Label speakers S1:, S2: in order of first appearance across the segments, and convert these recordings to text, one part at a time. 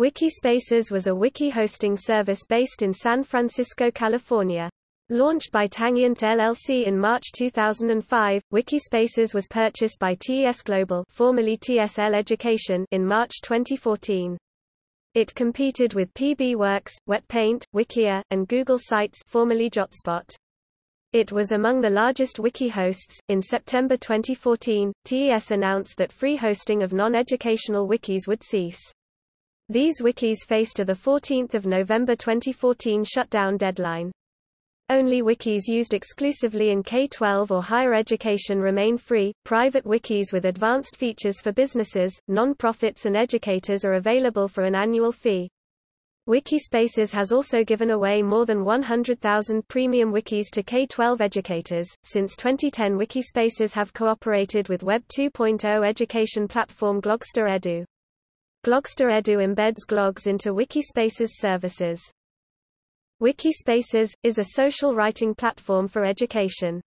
S1: Wikispaces was a wiki hosting service based in San Francisco, California. Launched by Tangent LLC in March 2005, Wikispaces was purchased by TES Global formerly TSL Education in March 2014. It competed with PBWorks, WetPaint, Wikia, and Google Sites formerly Jotspot. It was among the largest wiki hosts. In September 2014, TES announced that free hosting of non-educational wikis would cease. These wikis faced a 14 November 2014 shutdown deadline. Only wikis used exclusively in K-12 or higher education remain free. Private wikis with advanced features for businesses, non-profits and educators are available for an annual fee. Wikispaces has also given away more than 100,000 premium wikis to K-12 educators. Since 2010 Wikispaces have cooperated with Web 2.0 education platform Glogster Edu. Glogster Edu embeds Glogs into Wikispaces services. Wikispaces, is a social writing platform for education.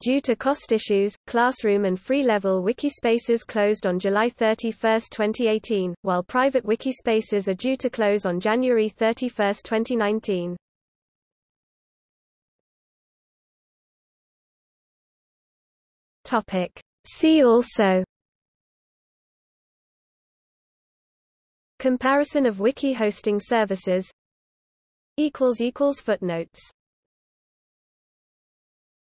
S1: Due to cost issues, Classroom and free-level Wikispaces closed on July 31, 2018, while private Wikispaces are due to close on January 31, 2019. Topic. See also Comparison of wiki hosting services. Footnotes